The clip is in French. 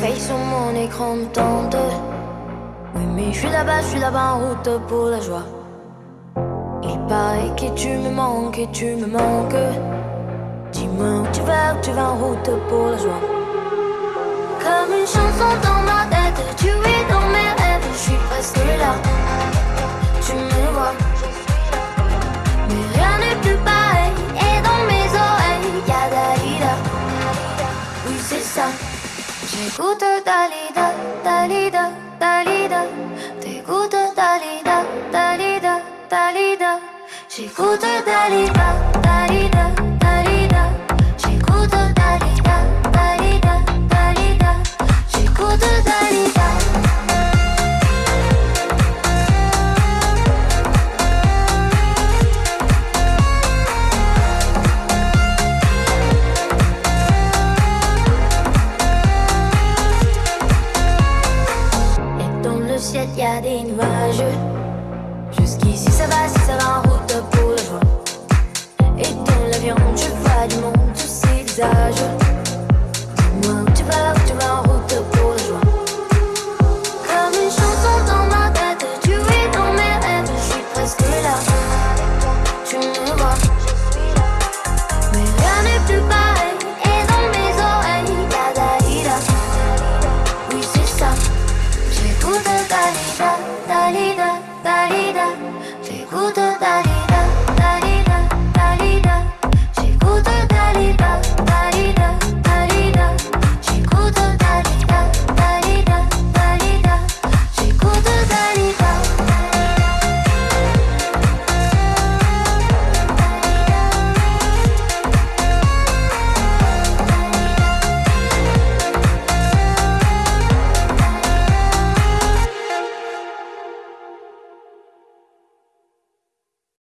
ton écran me tente. Oui, mais je suis là-bas, je suis là-bas en route pour la joie. Il paraît que tu me manques et tu me manques. Dis-moi où tu vas, où tu vas en route pour la joie. Comme une chanson dans 嘀咕的哒哩哒哒哩哒哒哩哒，嘀咕的哒哩哒哒哩哒哒哩哒，嘀咕的哒哩哒。Des nuages. Jusqu'ici, ça va, si ça va en route pour la joie.